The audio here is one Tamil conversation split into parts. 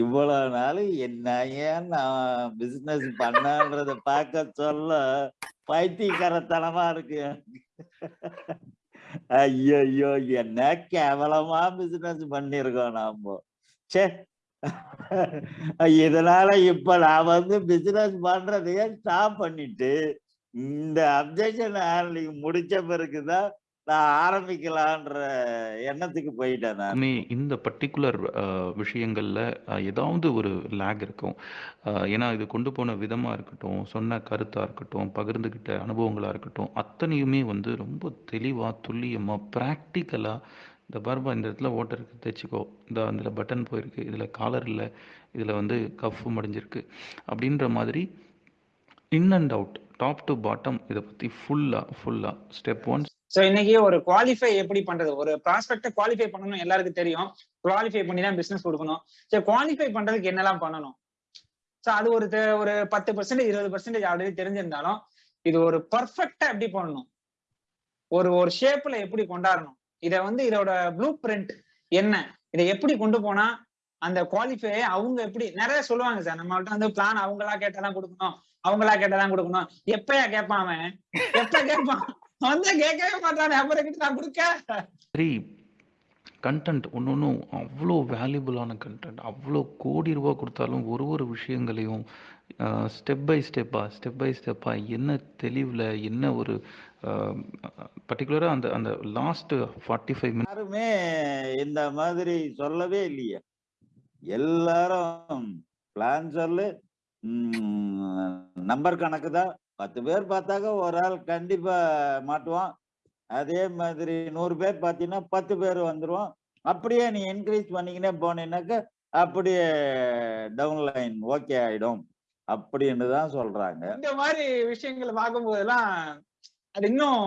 இவ்வளவு நாள் என்ன ஏன் நான் பிசினஸ் பண்ணான்றத பார்க்க சொல்ல பைத்தியக்காரத்தனமா இருக்கு. ஐயோ ஐயோ என்ன கேவலமா பிசினஸ் பண்ணிருக்கோம் நாம. சே இதனால இப்ப நான் வந்து பிசினஸ் பண்றதையே ஸ்டாப் பண்ணிட்டு இந்த அப்ஜெக்ஷன் ஹேண்ட்லிங் முடிச்ச பிறகுதான் நான் ஆரம்பிக்கலான்ற எண்ணத்துக்கு போயிட்டேன் நான். மே இந்த பர்ட்டிகுலர் விஷயங்கள்ல ஏதாவது ஒரு லேக் இருக்கும். ஏன்னா இது கொண்டு போன விதமா இருக்கட்டும் சொன்ன கருத்தா இருக்கட்டும் பகிர்ந்துகிட்ட அனுபவங்களா இருக்கட்டும் அத்தனையுமே வந்து ரொம்ப தெளிவா துல்லியமா பிராக்டிக்கலா இந்த பர்பா இந்த இடத்துல ஓட்டை இருக்கு தைச்சிக்கோ இந்த அதில் பட்டன் போயிருக்கு இதில் காலர் இல்லை இதில் வந்து கஃப் மடிஞ்சிருக்கு அப்படின்ற மாதிரி in and out top to bottom இதை பற்றி ஃபுல்லாக ஃபுல்லாக ஸ்டெப் ஒன் சோ இன்னைக்கு ஒரு குவாலிஃபை எப்படி பண்றது? ஒரு ப்ராஸ்பெக்ட குவாலிஃபை பண்ணணும் எல்லாருக்கும் தெரியும். குவாலிஃபை பண்ணி தான் பிசினஸ் கொடுக்கணும். சரி குவாலிஃபை பண்றதுக்கு என்னெல்லாம் பண்ணணும்? சோ அது ஒரு ஒரு பத்து பர்சன்டேஜ் இருபது பர்சன்டேஜ் ஆல்ரெடி தெரிஞ்சிருந்தாலும் இது ஒரு பர்ஃபெக்டா எப்படி பண்ணணும்? ஒரு ஒரு ஷேப்ல எப்படி கொண்டாடணும்? இத வந்து இதோட ப்ளூ பிரிண்ட் என்ன? இதை எப்படி கொண்டு போனா அந்த குவாலிஃபை அவங்க எப்படி நிறைய சொல்லுவாங்க சார் நம்மள்ட்ட வந்து பிளான் அவங்களா கேட்டாதான் கொடுக்கணும். அவங்களா கேட்டாதான் கொடுக்கணும். எப்பயா கேட்பான் அவன்? எப்ப கேட்பான்? வந்து கேட்கவே மாட்டானே அப்புறம் கிட்ட நான் கொடுக்க? சரி கண்டென்ட் ஒன்று ஒன்றும் அவ்வளோ வேல்யூபிளான கண்டென்ட் அவ்வளோ கோடி ரூபா கொடுத்தாலும் ஒரு ஒரு விஷயங்களையும் ஸ்டெப் பை ஸ்டெப்பாக ஸ்டெப் பை ஸ்டெப்பாக என்ன தெளிவில் என்ன ஒரு பர்டிகுலராக அந்த அந்த லாஸ்ட் ஃபார்ட்டி ஃபைவ் மினிட்ஸ் யாருமே இந்த மாதிரி சொல்லவே இல்லையே. எல்லாரும் பிளான் சொல்லு நம்பர் கணக்கு தான் பத்து பேர் பார்த்தாக்க ஒரு ஆள் கண்டிப்பா மாட்டுவான். அதே மாதிரி நூறு பேர் பார்த்தீங்கன்னா பத்து பேர் வந்துருவோம். அப்படியே நீ இன்க்ரீஸ் பண்ணிக்கினே போனீங்கன்னாக்க அப்படியே டவுன் லைன் ஓகே ஆயிடும். அப்படின்னு தான் சொல்றாங்க. இந்த மாதிரி விஷயங்களை பார்க்கும்போதெல்லாம் அது இன்னும்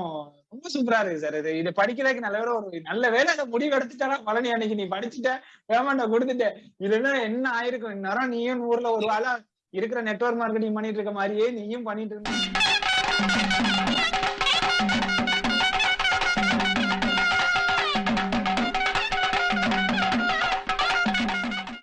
ரொம்ப சூப்பரா இருக்கு சார் இது இது படிக்கிறதுக்கு நல்ல வேலை ஒரு நல்ல வேலை அந்த முடிவு எடுத்துட்டா பழனி அன்னைக்கு நீ படிச்சுட்ட பேமெண்ட கொடுத்துட்ட. இல்லைன்னா என்ன ஆயிருக்கும்? இந்நேரம் நீயும் ஊர்ல ஒரு வேலை இருக்கிற நெட்வொர்க் மார்க்கெட்டிங் பண்ணிட்டு இருக்க மாதிரியே நீயும் பண்ணிட்டு இருந்த